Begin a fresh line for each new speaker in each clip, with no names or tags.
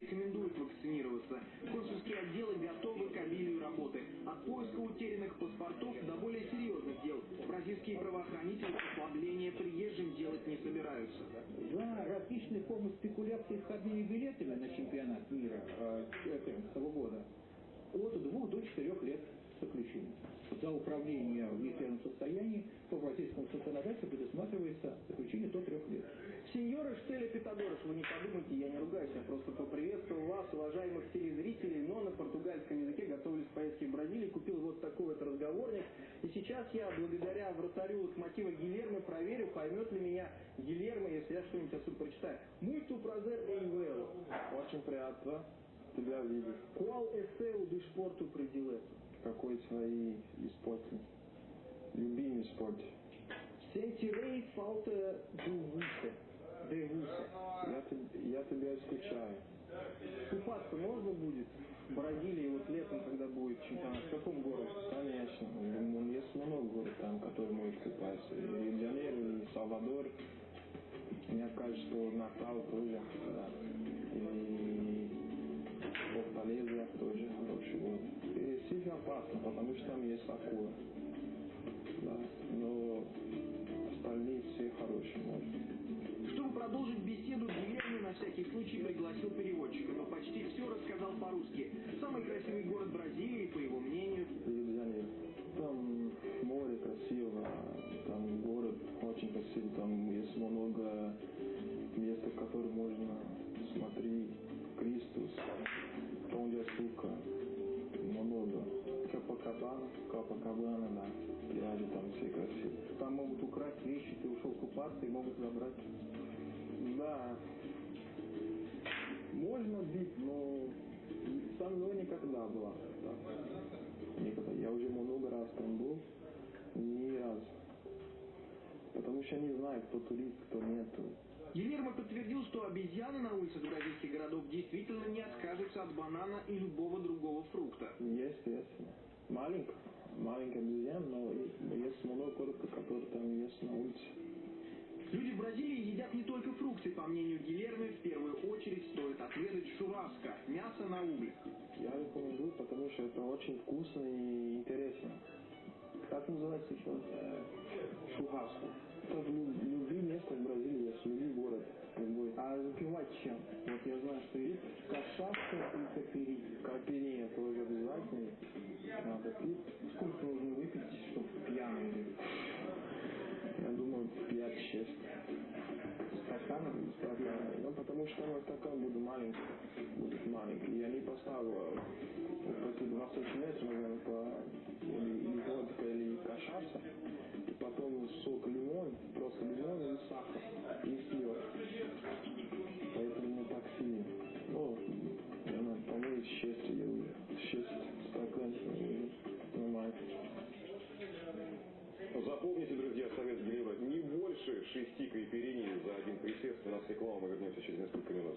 рекомендуют вакцинироваться. Консульские отделы готовы к обилию работы. От поиска утерянных паспортов до более серьезных дел. Бразильские правоохранители послабления приезжим делать не собираются.
За различные формы спекуляции входными билетами на чемпионат мира 2014 э, года от двух до четырех лет заключения. За управление в нетрезвом состоянии по бразильскому законодательству предусматривается заключение до трех лет.
Сеньоры Штеля Питагорос, вы не подумайте, я не ругаюсь, я просто поприветствовал вас, уважаемых телезрителей, но на португальском языке готовились к поездке в Бразилию, купил вот такой вот разговорник. И сейчас я, благодаря вратарю локомотива Гильермо, проверю, поймет ли меня Гильермо, если я что-нибудь отсюда прочитаю. Prazer em vê-lo.
Очень приятно тебя видеть.
Qual é seu desporto predileto?
Какой свои спорты? Любимый спорт.
Falta do Вуса.
Я, я тебя скучаю.
Купаться можно будет в Бразилии вот летом, когда будет чемпионат? В каком городе?
Конечно. Есть много городов там, которые могут купаться. И Рио-де-Жанейро, и Салвадор. Мне кажется, что Натал тоже. Да. И Форталеза тоже хороший город. Опасно, потому что там есть акула. Да. Но остальные все хорошие, может.
Чтобы продолжить беседу, Гильермо на всякий случай пригласил переводчика, но почти все рассказал по-русски. Самый красивый город Бразилии, по его мнению.
Рио-де-Жанейро. Там море красиво, там город очень красивый, там есть много мест, в которые можно смотреть Кристус, Açúcar, много. Капакабана, Капакабана, да, пляжи там все красивые.
Там могут украсть вещи, ты ушел купаться и могут забрать.
Да, можно бить, но со мной никогда была. Да. Никогда. Я уже много раз там был, ни разу. Потому что не знаю, кто турист, кто нет.
Гильермо подтвердил, что обезьяны на улицах бразильских городов действительно не откажутся от банана и любого другого фрукта.
Естественно. Маленькая, маленькая обезьяна, но есть много коротких, которые там есть на улице.
Люди в Бразилии едят не только фрукты, по мнению Гильермо, в первую очередь стоит отведать шураско – мясо на углях.
Я рекомендую, потому что это очень вкусно и интересно.
Называется еще?
Шураско. Это в любви место в Бразилии есть, любой город, любой.
А запивать чем? Вот я знаю, что есть кашавка и капери.
Капери тоже обязательно надо пить.
Сколько нужно выпить, чтобы пьяным быть?
Я думаю, 5-6
стаканов.
Стаканов. Ну, потому что мой стакан будет маленький. Будет маленький. Не поставлю вот эти 20 метров, наверное, по или, или водка, или кашаться. И потом сок лимон, просто лимон и сахар. И все. Поэтому не так сильно. Ну, наверное, по-моему, 6 я уже. 6 стаканов нормально.
Запомните, друзья, совет Гелева, не больше шести кайперини за один присест. У нас реклама, мы вернемся через несколько минут.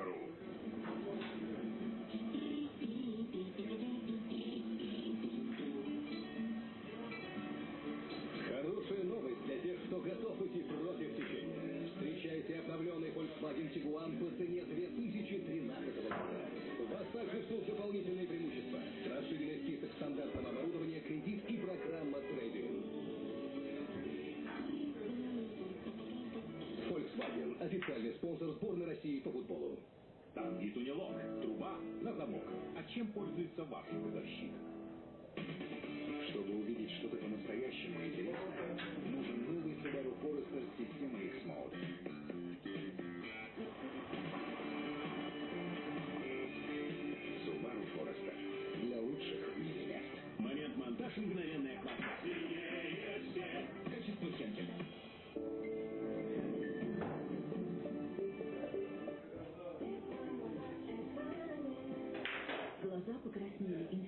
Capital чем пользуется ваш газовщик? Чтобы увидеть что-то по-настоящему интересное, нужен новый Subaru Forester с системой X-Mode.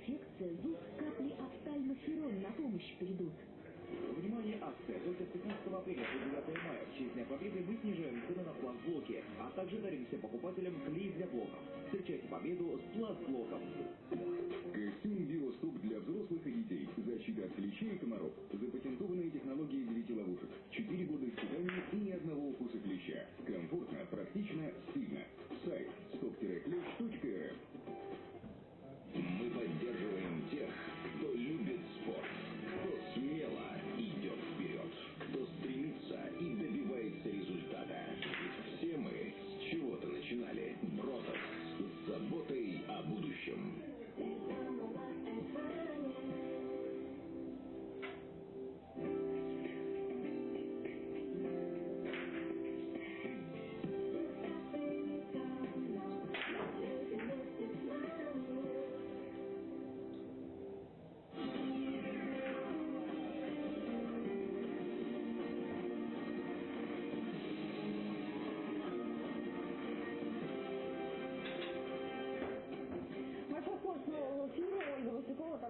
Покраснели, инфекция, зуб, капли офтальмоферон на помощь придут.
Внимание, акция! Только с 15 апреля по 9 мая в честь Дня Победы мы снижаем цены на пластблоки, а также дарим всем покупателям клей для блоков. Встречайте победу с пластблоком.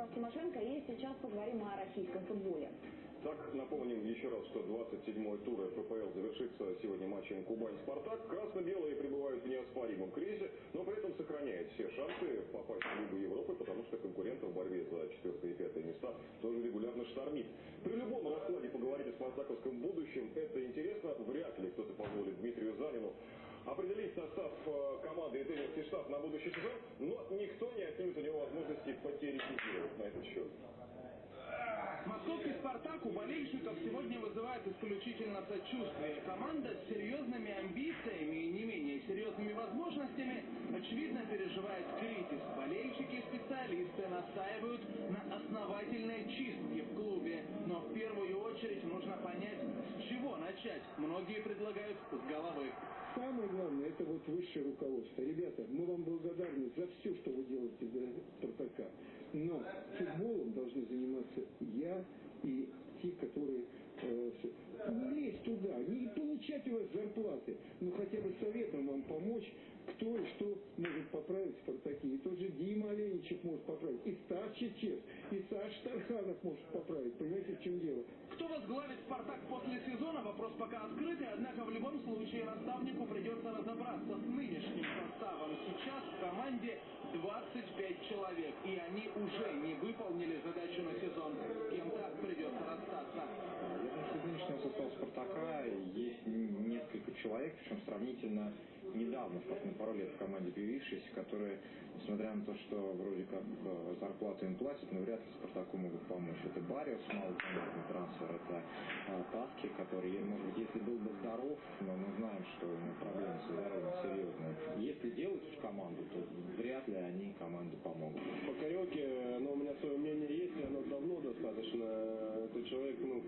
Тарас Тимошенко. И сейчас поговорим о российском футболе.
Так, напомним еще раз, что 27-й тур ФПЛ завершится сегодня матчем Кубань-Спартак. Красно-белые пребывают в неоспоримом кризисе, но при этом сохраняют все шансы попасть в Лигу Европы, потому что конкурентов в борьбе за четвертое и пятое места тоже регулярно штормит. При любом раскладе поговорить о спартаковском будущем это интересно. Вряд ли кто-то позволит Дмитрию Занину определить состав э, команды и тренерский штаб на будущий сезон, но никто не отнимет у него возможности потерапевтировать на этот счет.
Московский «Спартак» у болельщиков сегодня вызывает исключительно сочувствие. Команда с серьезными амбициями и не менее серьезными возможностями, очевидно, переживает кризис. Болельщики и специалисты настаивают на основательной чистке в клубе. Но в первую очередь нужно понять, с чего начать. Многие предлагают с головы.
Самое главное, это вот высшее руководство. Ребята, мы вам благодарны за все, что вы делаете для Спартака. Но футболом должны заниматься я и те, которые э, не лезть туда, не получать у вас зарплаты, но хотя бы советом вам помочь, кто и что может поправить в Спартаке. И тот же Дима Оленичев может поправить, и Стас Чечев, и Саш Тарханов может поправить. Понимаете, в чем дело?
Кто возглавит «Спартак» после сезона, вопрос пока открытый, однако в любом случае наставнику придется разобраться с нынешним составом. Сейчас в команде 25 человек, и они уже не выполнили задачу на сезон. Кем-то придется расстаться.
Я думаю, что нынешнего состава «Спартака» есть несколько человек, причем сравнительно недавно, пару лет в команде появившиеся, которые, несмотря на то, что вроде как э, зарплату им платят, но вряд ли Спартаку могут помочь. Это Бариус, малопонятный трансфер, это э, а, Таски, который, может быть, если был бы здоров, но мы знаем, что у него проблемы с здоровьем серьезные. Если делать в команду, то вряд ли они команде помогут.
По
кареке, э, но ну, у меня свое мнение есть, и оно давно достаточно. Это человек, ну,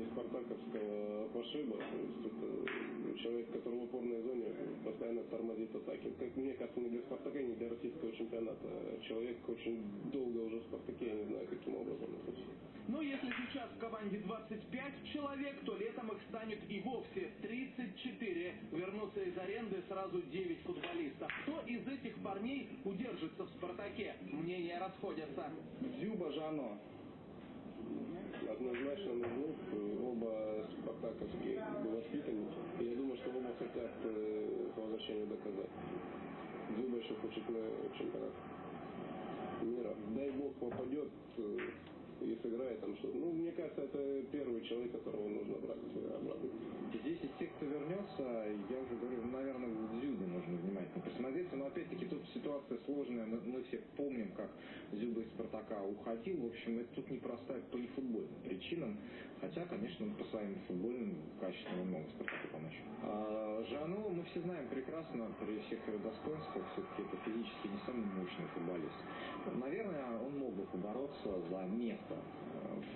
Карелке
спартаковского пошиба. То есть это человек, который в опорной зоне постоянно тормозит атаки. Как мне кажется, не для Спартака, не для российского чемпионата. Человек очень долго уже в Спартаке, я не знаю, каким образом это все.
Но если сейчас в команде 25 человек, то летом их станет и вовсе 34. Вернутся из аренды сразу 9 футболистов. Кто из этих парней удержится в «Спартаке»? Мнения расходятся.
Дзюба Жано. Однозначно нужны. Оба спартаковские воспитанники. И я думаю, что оба хотят э, по возвращению доказать. Дзюба еще хочет на чемпионат мира. Дай бог попадет э, и сыграет там что-то. Ну, мне кажется, это первый человек, которого нужно брать обратно.
Здесь из тех, кто вернется, я уже говорю, наверное, к Зюбе нужно внимательно присмотреться. Но опять-таки тут ситуация сложная. Мы, мы все помним, как Зюба из Спартака уходил. В общем, это тут непростая по нефутбольным причинам. Хотя, конечно, по своим футбольным качествам мог Спартаку помочь. А Жану мы все знаем прекрасно, при всех его достоинствах, все-таки это физически не самый мощный футболист. Наверное, он мог бы побороться за место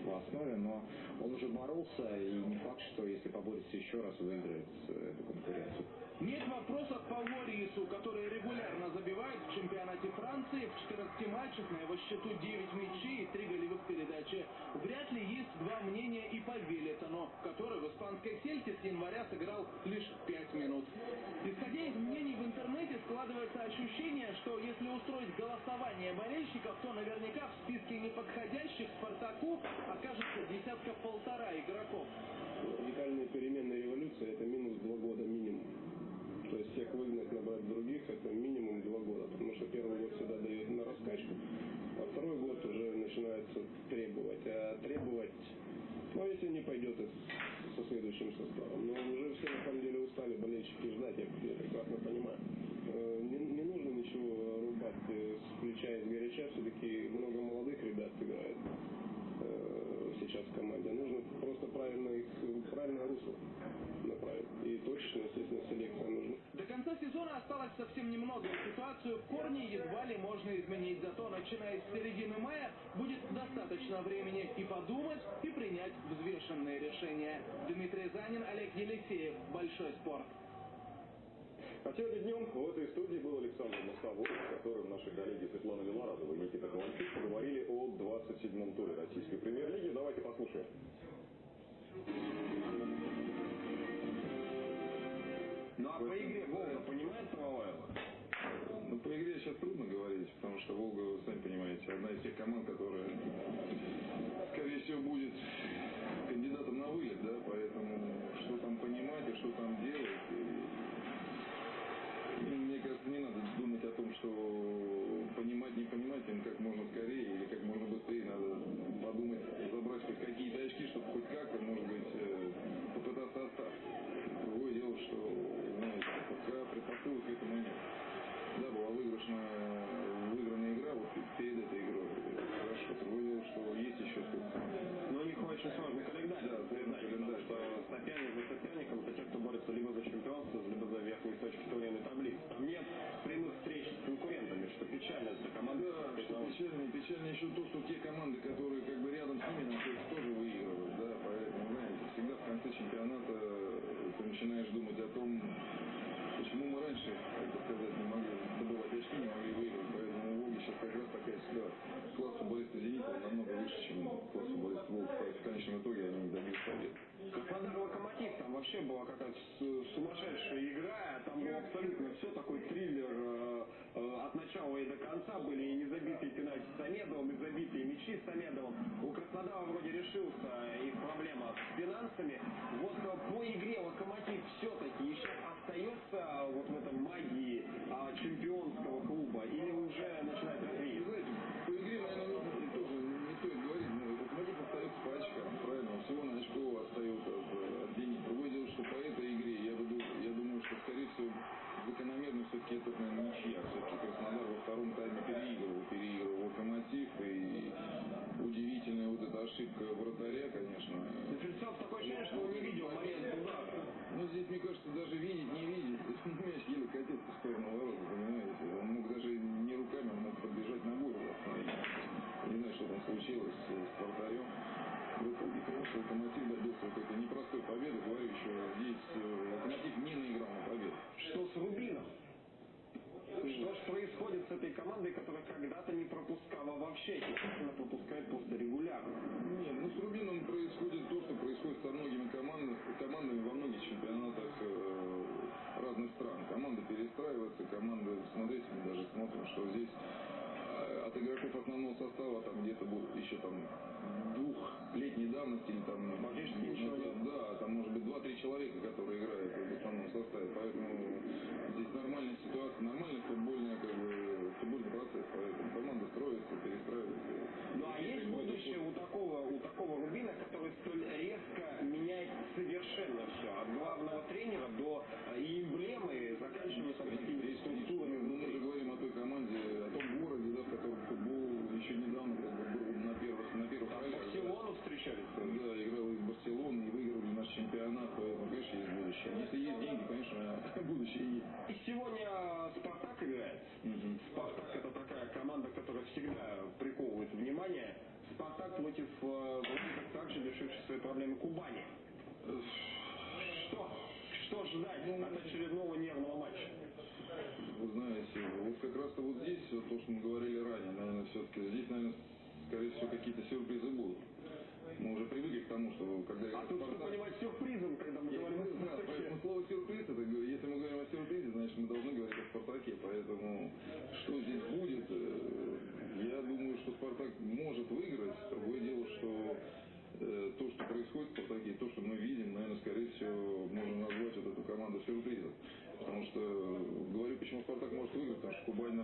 в основе, но он уже боролся, и не факт, что если поборется еще раз, выиграет эту конкуренцию.
Нет вопросов по Лорису, который регулярно забивает в чемпионате Франции. В 14 матчах на его счету 9 мячей и 3 голевых передачи. Вряд ли есть два мнения и по Велитону, который в испанской сельте с января сыграл лишь 5 минут. Исходя из мнений в интернете, складывается ощущение, что если устроить голосование болельщиков, то наверняка в списке неподходящих Спартаку окажется десятка полтора игроков.
Радикальные перемены революции – это минус два года минимум. То есть всех выгнать, набрать других, это минимум два года. Потому что первый год всегда дает на раскачку, а второй год уже начинается требовать. А требовать, ну если не пойдет со следующим составом. Но уже все на самом деле устали болельщики ждать, я, я прекрасно понимаю. Э, не, не нужно ничего рубать э, с плеча и с горяча, все-таки много молодых ребят играет сейчас в команде. Нужно просто правильно их, правильное русло направить. И точечно, естественно, селекция нужна.
До конца сезона осталось совсем немного. Ситуацию в корне едва ли можно изменить. Зато, начиная с середины мая, будет достаточно времени и подумать, и принять взвешенные решения. Дмитрий Занин, Олег Елисеев. Большой спорт.
А сегодня днем в этой студии был Александр Мостовой, с которым наши коллеги Светлана Виларадова и Никита Ковальчук поговорили о 27-м туре российской премьер-лиги. Давайте послушаем.
Ну а по игре Волга понимает Самоваева?
Ну, по игре сейчас трудно говорить, потому что Волга, вы сами понимаете, одна из тех команд, которая, думать
забитые мячи с Самедовым. У Краснодара вроде решился их проблема с финансами. Вот э, по игре Локомотив все-таки еще остается вот в этом магии а, чемпионского клуба или уже начинает развеиваться?
Знаете, по игре, наверное, нужно тоже не стоит говорить, но Локомотив остается по очкам, правильно? Всего на очко остается от, от Зенита. Другое дело, что по этой игре, я, буду, я думаю, что, скорее всего, закономерно все-таки это, наверное, ничья. Все-таки Краснодар во втором тайме переигрывал, ошибка вратаря, конечно.
Дефельцов такое ощущение, что он не видел момент удара.
Ну, здесь, мне кажется, даже видеть, не видеть, мяч еле катился в сторону ворот, понимаете? Он мог даже не руками, он мог подбежать его остановить. Не знаю, что там случилось с, вратарем. Конечно, Локомотив добился этой непростой победы. Говорю еще, здесь э, Локомотив не наиграл на победу.
Что с Рубином? Что ж происходит с этой командой, которая когда-то не пропускала вообще, естественно, пропускает просто регулярно?
Нет, ну с Рубином происходит то, что происходит со многими командами, командами во многих чемпионатах э, разных стран. Команда перестраивается, команда, смотрите, мы даже смотрим, что здесь э, от игроков основного состава там где-то еще там двухлетней давности или там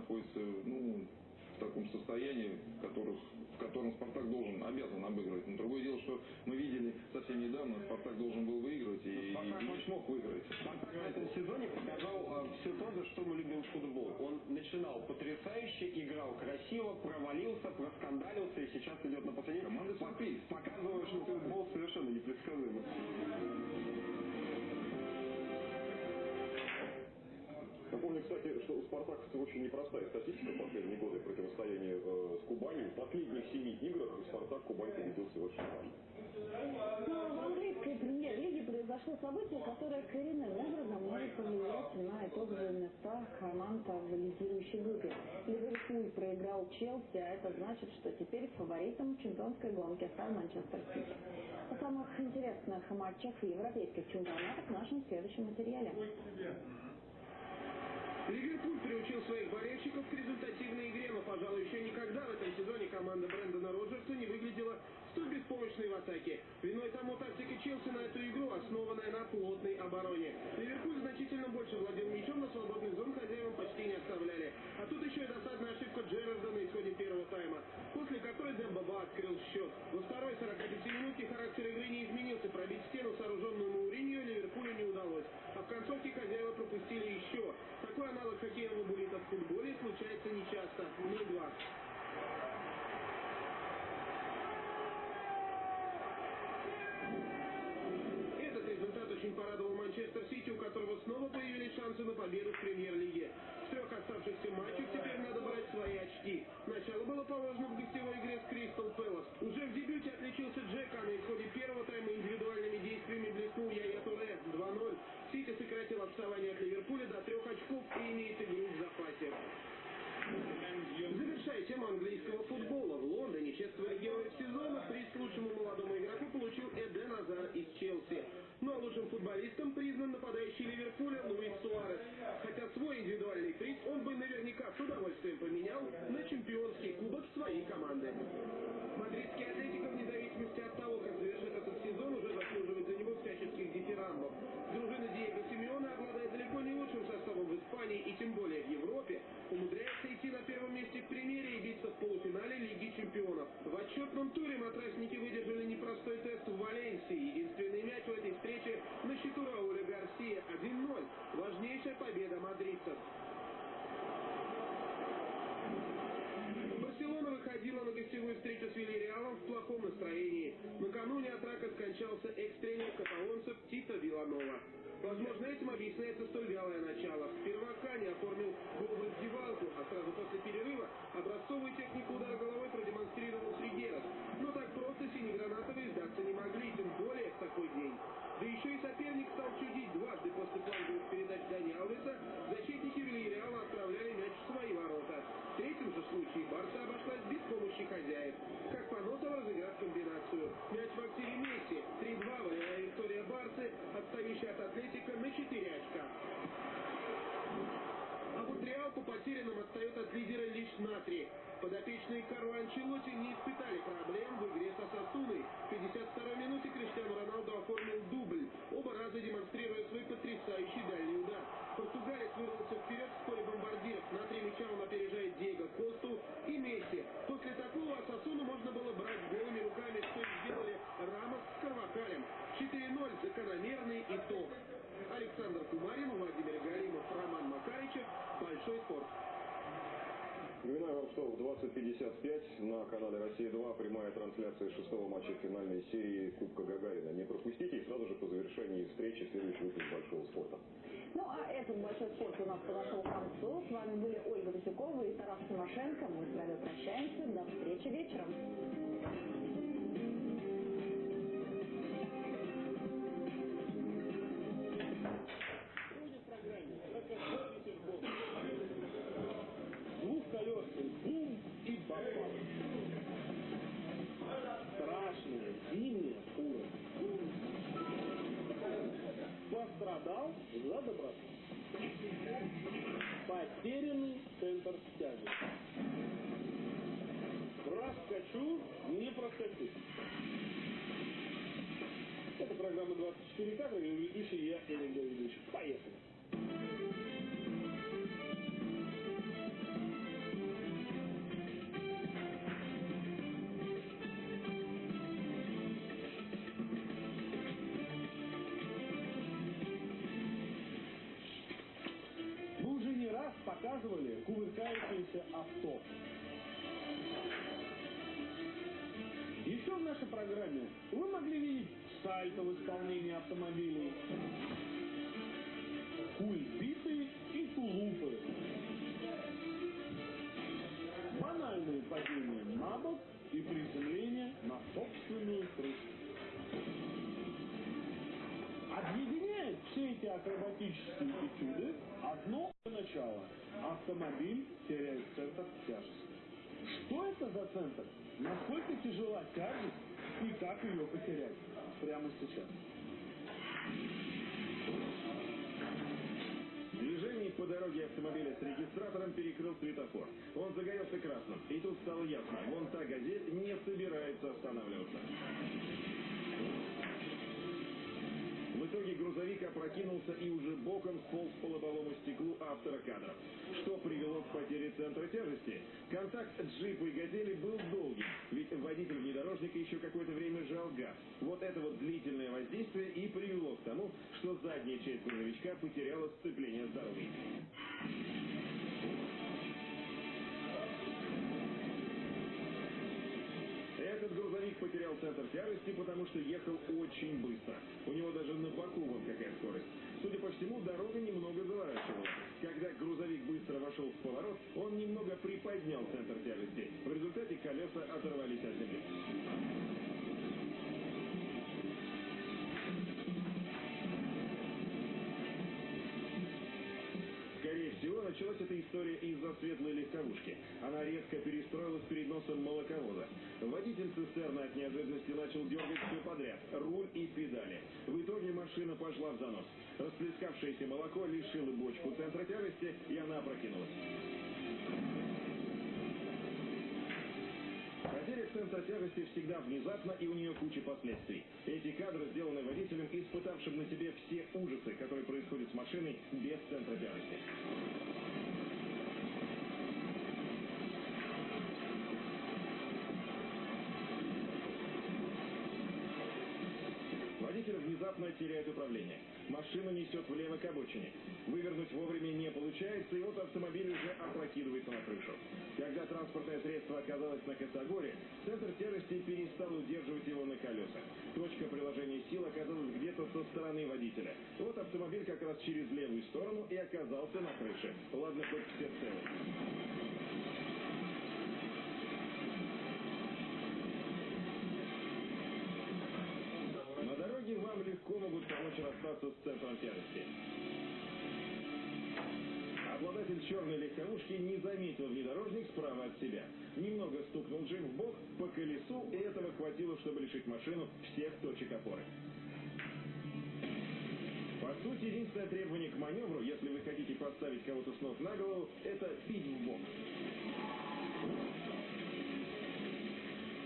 находится, ну, в таком состоянии, в, которых, в котором Спартак должен, обязан обыгрывать. Но другое дело, что мы видели совсем недавно, Спартак должен был выигрывать и,
Спартак
и не смог выиграть.
Спартак в этом сезоне показал все то, за что мы любим футбол. Он начинал потрясающе, играл красиво, провалился, проскандалился и сейчас идет на последний.
Команда сюрприз.
Показывая, что футбол совершенно непредсказуемый.
Напомню, кстати, что у спартаковцев очень непростая статистика в последние годы противостояния э, с Кубанью. В последних семи играх Спартак Кубань победил всего лишь.
Но в английской премьер-лиге произошло событие, которое коренным образом может повлиять на итоговые места команд в лидирующей группе. Ливерпуль проиграл Челси, а это значит, что теперь фаворитом чемпионской гонки стал Манчестер Сити. О самых интересных матчах европейских чемпионатах в нашем следующем материале.
Ливерпуль приучил своих болельщиков к результативной игре, но, пожалуй, еще никогда в этом сезоне команда Брэндона Роджерса не выглядела столь беспомощной в атаке. Виной тому тактика Челси на эту игру, основанная на плотной обороне. Ливерпуль значительно больше владел мячом, но свободных зон хозяевам английского футбола, в Лондоне чествовали героев сезона, приз лучшему молодому игроку получил Эден Азар из Челси. Ну а лучшим футболистом признан нападающий Ливерпуля Луис Суарес. Хотя свой индивидуальный приз он бы наверняка с удовольствием поменял на чемпионский кубок своей команды. Образцовую технику удара головой продемонстрировал Тригеров, но так просто синегранатовые сдаться не могли, тем более в такой день. Да еще и соперник стал чудить дважды после фланговых передач Дани Аулиса, защитники Вильяреала отправляли мяч в свои ворота. В третьем же случае Барса обошлась без помощи хозяев. Как Паносова разыграв комбинацию. Мяч в активе Месси. 3-2 волевая виктория Барсы, отставище от Атлетика на 4 отстает от лидера лишь на три. Подопечные Карло Анчелотти не испытали проблем в игре со Сосуной. В 52-й минуте Криштиану Роналду оформил дубль, оба раза демонстрируя свой потрясающий дальний удар.
20.55 на канале «Россия-2» прямая трансляция шестого матча финальной серии Кубка Гагарина. Не пропустите и сразу же по завершении встречи следующий выпуск «Большого спорта».
Ну а этот большой спорт у нас подошел к концу. С вами были Ольга Васюкова и Тарас Тимошенко. Мы с вами прощаемся. До встречи вечером.
Центр тяжести. Проскочу, не проскочу. Это программа 24 кадра, и ведущий я, Эрик Давидович. Поехали. Показывали кувыркающееся авто. Еще в нашей программе вы могли видеть сальто в исполнении автомобилей, кульбиты и тулупы, банальные падения на бок и приземление на собственную крышу. Объединяет все эти акробатические этюды одно начало. Автомобиль теряет центр тяжести. Что это за центр? Насколько тяжела тяжесть и как ее потерять? Прямо сейчас.
Движение по дороге автомобиля с регистратором перекрыл светофор. Он загорелся красным. И тут стало ясно, вон та газель не собирается останавливаться. В итоге грузовик опрокинулся и уже боком сполз по лобовому стеклу автора кадров. Что привело к потере центра тяжести? Контакт джипа и газели был долгий, ведь водитель внедорожника еще какое-то время жал газ. Вот это вот длительное воздействие и привело к тому, что задняя часть грузовичка потеряла сцепление с дорогой. Этот грузовик потерял центр тяжести, потому что ехал очень быстро. У него даже на боку вот какая скорость. Судя по всему, дорога немного заворачивала. Когда грузовик быстро вошел в поворот, он немного приподнял центр тяжести. В результате колеса оторвались от земли. Началась эта история из-за светлой легковушки. Она резко перестроилась перед носом молоковоза. Водитель цистерны от неожиданности начал дергать все подряд, руль и педали. В итоге машина пошла в занос. Расплескавшееся молоко лишило бочку центра тяжести, и она опрокинулась. Потеря центра тяжести всегда внезапна, и у нее куча последствий. Эти кадры сделаны водителем, испытавшим на себе все ужасы, которые происходят с машиной без центра тяжести. Водитель внезапно теряет управление. Машина несет влево к обочине. Вывернуть вовремя не получается, и вот автомобиль уже опрокидывается на крышу. Когда транспортное средство оказалось на косогоре, центр тяжести перестал удерживать его на колесах. Точка приложения сил оказалась где-то со стороны водителя. Вот автомобиль как раз через левую сторону и оказался на крыше. Ладно, хоть все целы. Вам легко могут помочь расстаться с центром тяжести. Обладатель черной легковушки не заметил внедорожник справа от себя. Немного стукнул джип в бок по колесу, и этого хватило, чтобы лишить машину всех точек опоры. По сути, единственное требование к маневру, если вы хотите поставить кого-то с ног на голову, это пить в бок.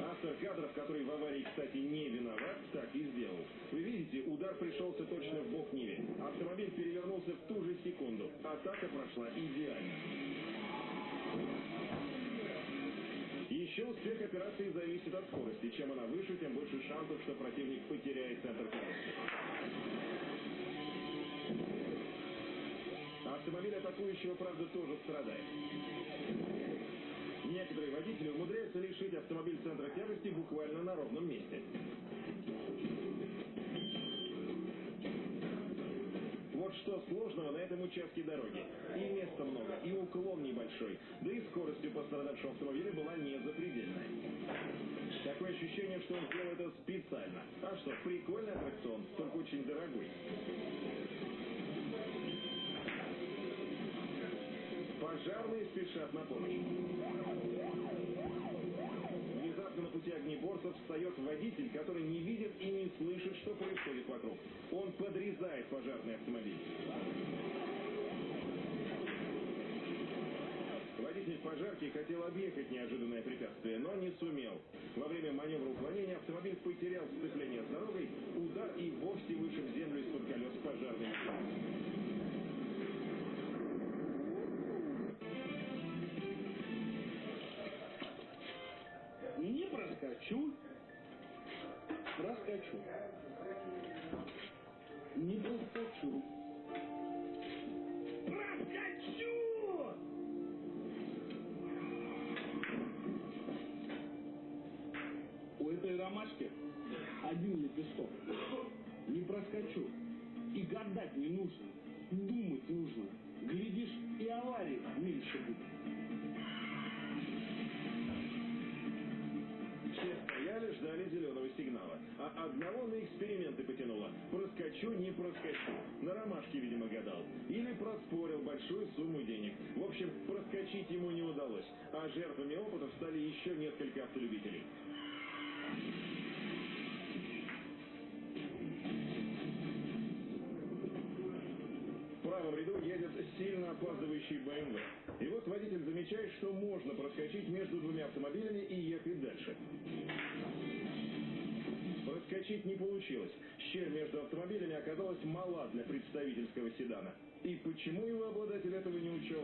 Автор кадров, который в аварии, кстати, не виноват, так и сделал. Вы видите, удар пришелся точно в бок Ниве. Автомобиль перевернулся в ту же секунду. Атака прошла идеально. Еще успех операции зависит от скорости. Чем она выше, тем больше шансов, что противник потеряет центр тяжести. Автомобиль атакующего, правда, тоже страдает. Некоторые водители лишить автомобиль центра тяжести буквально на ровном месте. Вот что сложного на этом участке дороги. И места много, и уклон небольшой, да и скорость у пострадавшего автомобиля была не запредельная. Такое ощущение, что он сделал это специально. А что, прикольный аттракцион, только очень дорогой. Пожарные спешат на помощь. Пути огнеборцев встает водитель, который не видит и не слышит, что происходит вокруг. Он подрезает пожарный автомобиль. Водитель пожарки хотел объехать неожиданное препятствие, но не сумел. Во время маневра уклонения автомобиль потерял сцепление с дорогой, удар и вовсе вышиб землю из-под колес пожарной машины.
Проскочу. Проскочу. Не проскочу. Проскочу! У этой ромашки один лепесток. Не проскочу. И гадать не нужно. Думать нужно. Глядишь, и аварий меньше будет.
Ждали зеленого сигнала. А одного на эксперименты потянуло. Проскочу, не проскочу. На ромашке, видимо, гадал. Или проспорил большую сумму денег. В общем, проскочить ему не удалось. А жертвами опытов стали еще несколько автолюбителей. Правом ряду едет сильно опаздывающий БМВ. И вот водитель замечает, что можно проскочить между двумя автомобилями и ехать дальше. Проскочить не получилось. Щель между автомобилями оказалась мала для представительского седана. И почему его обладатель этого не учел?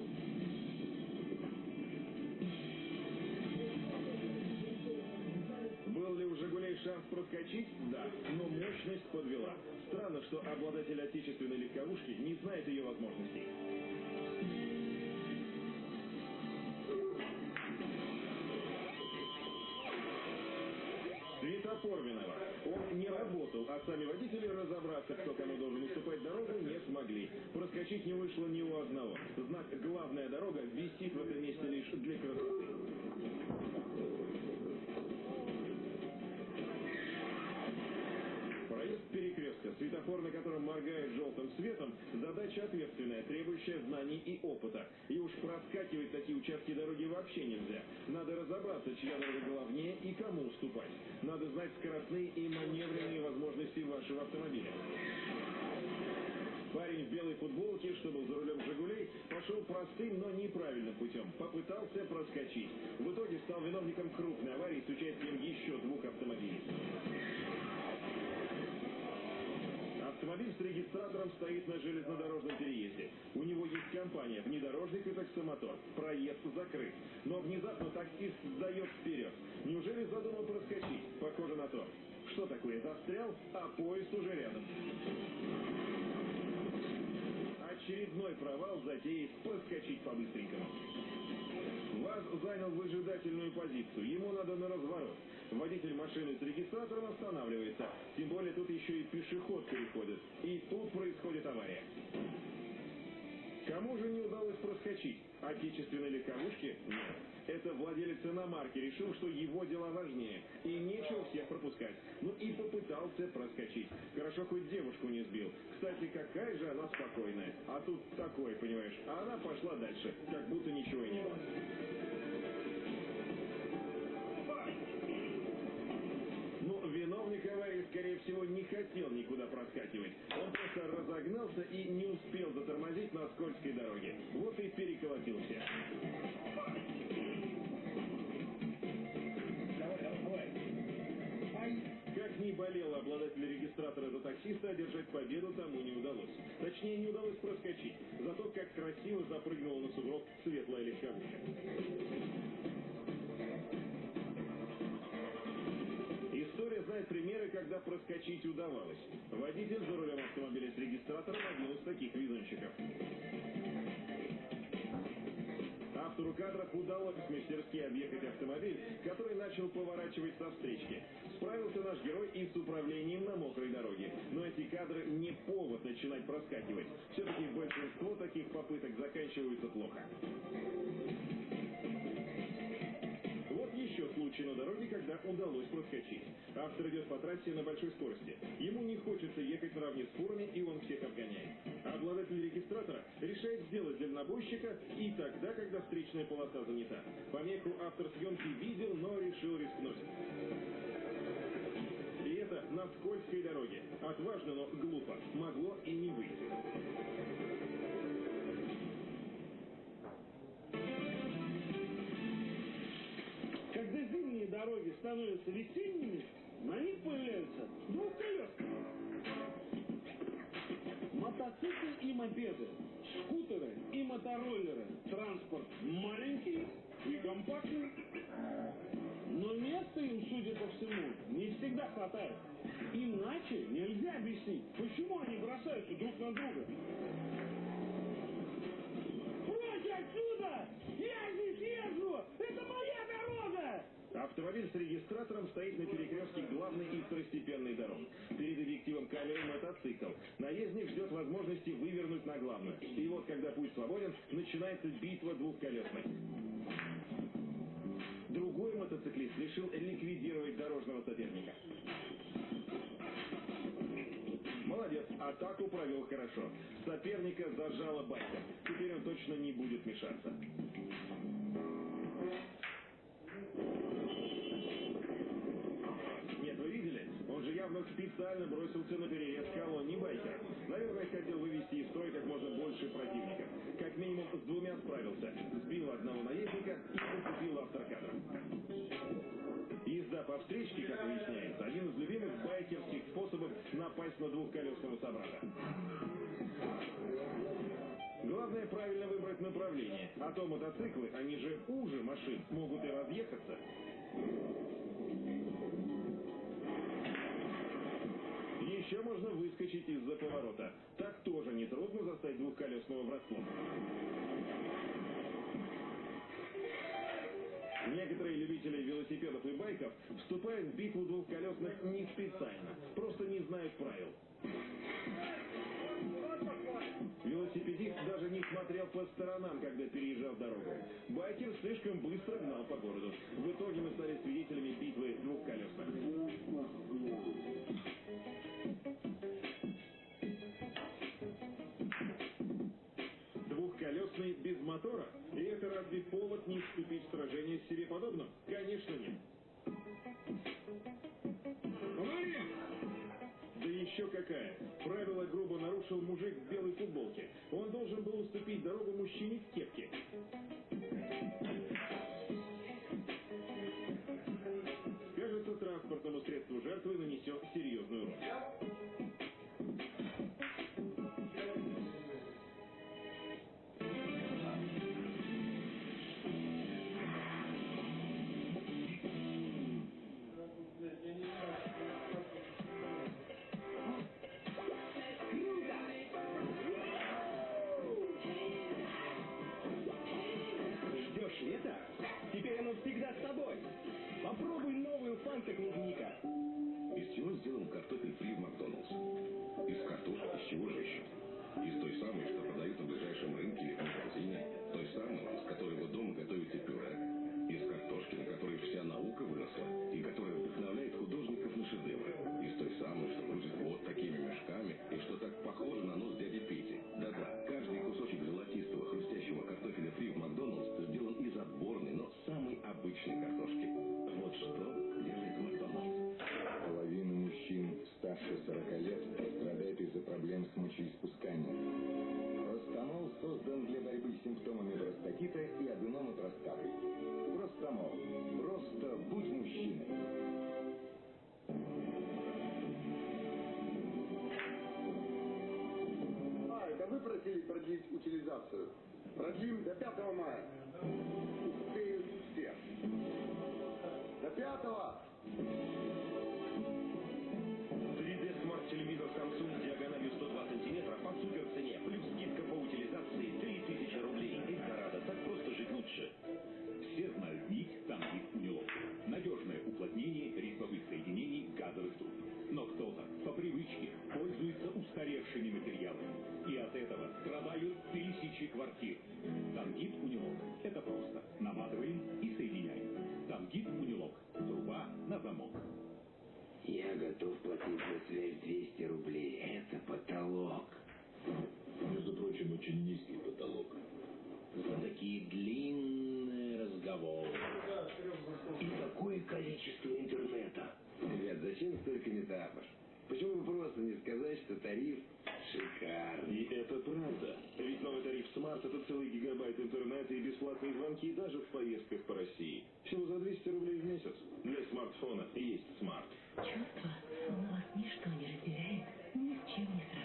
Был ли у «Жигулей» шанс проскочить? Да, но мощность подвела. Странно, что обладатель отечественной легковушки не знает ее возможностей. Светофор виноват. Он не работал, а сами водители разобраться, кто кому должен уступать дорогу, не смогли. Проскочить не вышло ни у одного. Знак «Главная дорога» висит в этом месте лишь для красоты. Светофор, на котором моргает желтым светом, задача ответственная, требующая знаний и опыта. И уж проскакивать такие участки дороги вообще нельзя. Надо разобраться, чья дорога главнее и кому уступать. Надо знать скоростные и маневренные возможности вашего автомобиля. Парень в белой футболке, что был за рулем «Жигулей», пошел простым, но неправильным путем. Попытался проскочить. В итоге стал виновником крупной аварии с участием еще двух автомобилей. Автомобиль с регистратором стоит на железнодорожном переезде. У него есть компания, внедорожник и таксомотор. Проезд закрыт. Но внезапно таксист сдает вперед. Неужели задумал проскочить? Похоже на то. Что такое? Застрял? А поезд уже рядом. Очередной провал затеи проскочить по-быстренькому. ВАЗ занял выжидательную позицию. Ему надо на разворот. Водитель машины с регистратором останавливается. Тем более тут еще и пешеход переходит. И тут происходит авария. Кому же не удалось проскочить? Отечественной легковушке? Нет. Это владелец иномарки решил, что его дела важнее. И нечего всех пропускать. Ну и попытался проскочить. Хорошо, хоть девушку не сбил. Кстати, какая же она спокойная. А тут такое, понимаешь. А она пошла дальше, как будто ничего и не было. Аварии скорее всего, не хотел никуда проскакивать. Он просто разогнался и не успел затормозить на скользкой дороге. Вот и переколотился. Как ни болело обладателя регистратора за таксиста, одержать победу тому не удалось. Точнее, не удалось проскочить. Зато как красиво запрыгнула на сугроб светлая легковушка. Знает примеры, когда проскочить удавалось. Водитель за рулем автомобиля с регистратором один из таких везунчиков. Автору кадров удалось мастерски объехать автомобиль, который начал поворачивать со встречки. Справился наш герой и с управлением на мокрой дороге. Но эти кадры не повод начинать проскакивать. Все-таки большинство таких попыток заканчиваются плохо. Удалось проскочить. Автор идет по трассе на большой скорости. Ему не хочется ехать наравне с фурами, и он всех обгоняет. Обладатель регистратора решает сделать дальнобойщика и тогда, когда встречная полоса занята. Помеху автор съемки видел, но решил рискнуть. И это на скользкой дороге. Отважно, но глупо. Могло и не выйти.
Дороги становятся весенними, на них появляются двухколесные. Мотоциклы и мопеды, скутеры и мотороллеры. Транспорт маленький и компактный. Но места им, судя по всему, не всегда хватает. Иначе нельзя объяснить, почему они бросаются друг на друга. Прочь отсюда! Я здесь езжу!
Автомобиль с регистратором стоит на перекрестке главной и второстепенной дорог. Перед объективом камеры мотоцикл. Наездник ждет возможности вывернуть на главную. И вот, когда путь свободен, начинается битва двухколесных. Другой мотоциклист решил ликвидировать дорожного соперника. Молодец, атаку провел хорошо. Соперника зажало байком. Теперь он точно не будет мешаться. Нет, вы видели? Явно специально бросился на перерез колонии байкеров. Наверное, хотел вывести из строя как можно больше противников. Как минимум с двумя справился. Сбил одного наездника и зацепил автор кадра. Езда по встречке, как выясняется, один из любимых байкерских способов напасть на двухколесного собрата. Главное правильно выбрать направление, а то мотоциклы, они же уже машин, могут и разъехаться. Еще можно выскочить из-за поворота. Так тоже нетрудно застать двухколесного врасплох. Некоторые любители велосипедов и байков вступают в битву двухколесных не специально, просто не знают правил. Велосипедист даже не смотрел по сторонам, когда переезжал дорогу. Байкер слишком быстро гнал по городу. В итоге мы стали свидетелями битвы двухколесных. Повод не вступить в сражение с себе подобным? Конечно нет. Да еще какая! Правило грубо нарушил мужик в белой футболке. Он должен был уступить дорогу мужчине
такие длинные разговоры. И такое количество интернета. Ребят, зачем столько метафор? Почему бы просто не сказать, что тариф шикарный?
И это правда. Ведь новый тариф Smart это целый гигабайт интернета и бесплатные звонки даже в поездках по России. Всего за 200 рублей в месяц. Для смартфона есть Smart.
Чувство, словно вас ничто не разделяет, ни с чем не сравнить.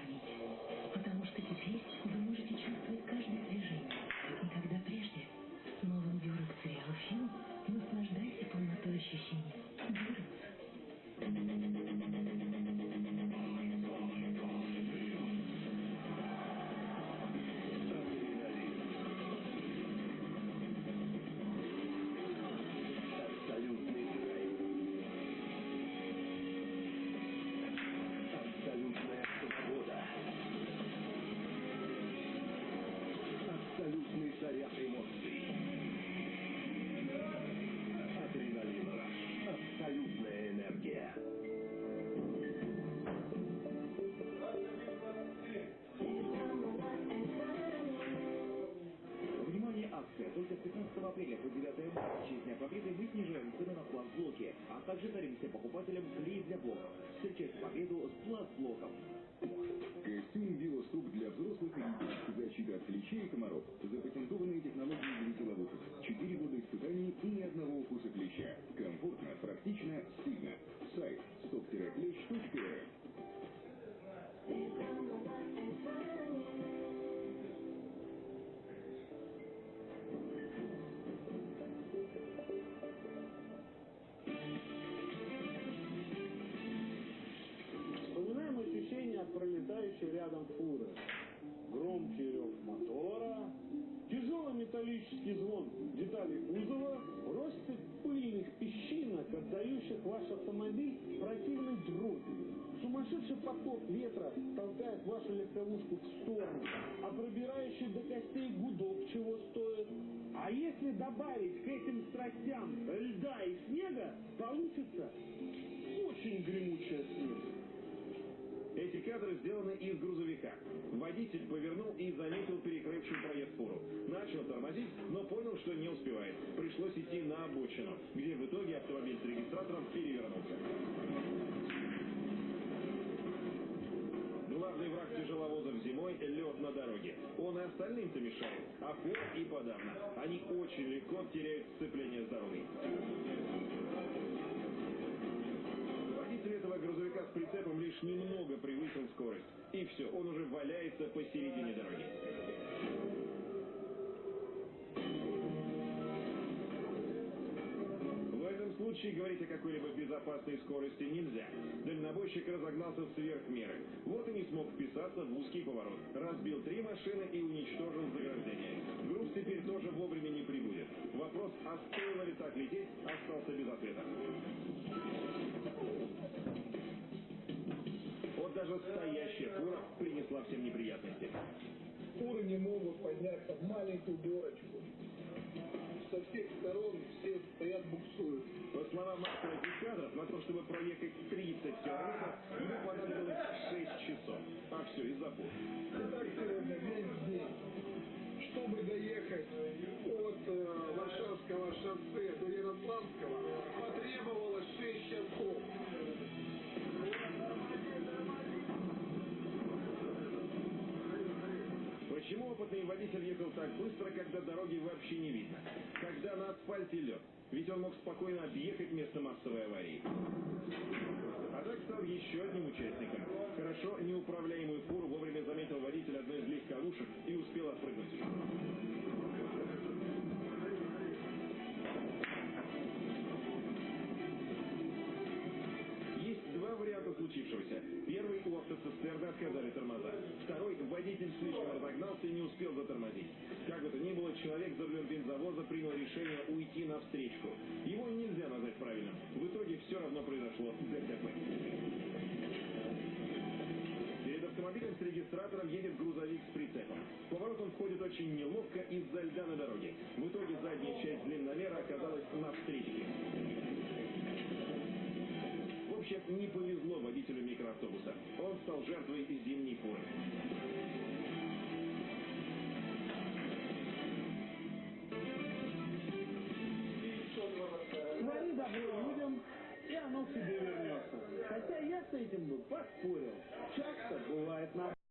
По 9 марта в честь Дня Победы мы снижаем цены на пластблоки, а также дарим покупателям клей для блоков. Встречайте победу с пластблоком.
Костюм Велостоп для взрослых и детей. Защита от клещей и комаров. Запатентованные технологии для ловушек. Четыре года испытаний и ни одного укуса клеща. Комфортно, практично, стильно.
Пролетающей рядом фуры. Громкий рев мотора, тяжелый металлический звон деталей кузова, россыпь пыльных песчинок, отдающих ваш автомобиль противной дробью. Сумасшедший поток ветра толкает вашу легковушку в сторону, а пробирающий до костей гудок чего стоит. А если добавить к этим страстям льда и снега, получится очень гремучая смесь.
Эти кадры сделаны из грузовика. Водитель повернул и заметил перекрывший проезд фуру. Начал тормозить, но понял, что не успевает. Пришлось идти на обочину, где в итоге автомобиль с регистратором перевернулся. Главный враг тяжеловозов зимой – лед на дороге. Он и остальным-то мешает, а фур и подавно. Они очень легко теряют сцепление с дорогой. С прицепом лишь немного превысил скорость. И все, он уже валяется посередине дороги. В этом случае говорить о какой-либо безопасной скорости нельзя. Дальнобойщик разогнался сверх меры. Вот и не смог вписаться в узкий поворот. Разбил три машины и уничтожил заграждение. Груз теперь тоже вовремя не прибудет. Вопрос, а стоило ли так лететь, остался без ответа. Даже стоящая фура принесла всем неприятности.
Фуры не могут подняться в маленькую горочку. Со всех сторон все стоят буксуют.
По словам автора этих кадров, на то, чтобы проехать 30 километров, ему понадобилось 6 часов. А все из-за фур.
Итак, сегодня весь день. Чтобы доехать от э, Варшавского шоссе до Ярославского, потребовалось 6 часов.
Почему опытный водитель ехал так быстро, когда дороги вообще не видно? когда на асфальте лед. Ведь он мог спокойно объехать место массовой аварии. А так стал еще одним участником. Хорошо неуправляемую фуру вовремя заметил водитель одной из легковушек и успел отпрыгнуть. Случившегося. Первый, у автоцистерны отказали тормоза. Второй, водитель слишком разогнался и не успел затормозить. Как бы то ни было, человек за рулем бензовоза принял решение уйти на встречку. Его нельзя назвать правильным. В итоге все равно произошло ДТП. Перед автомобилем с регистратором едет грузовик с прицепом. Поворот он входит очень неловко из-за льда на дороге. В итоге задняя часть длинномера оказалась на встречке. В общем, не повезло водителю микроавтобуса. Он стал жертвой зимней фуры.
Твори добро людям, и оно к тебе вернется. Хотя я с этим бы поспорил. Часто бывает наоборот.